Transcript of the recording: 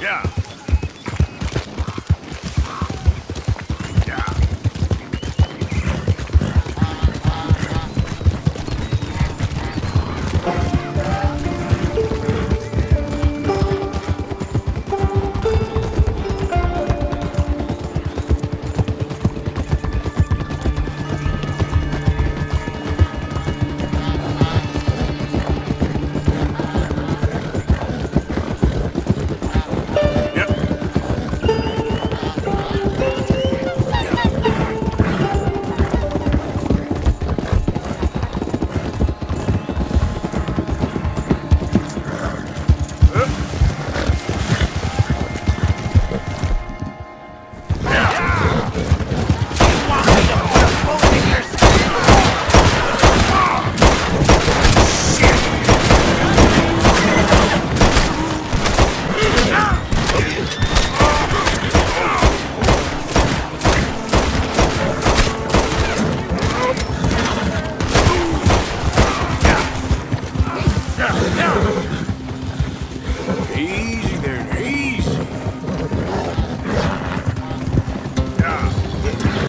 Yeah.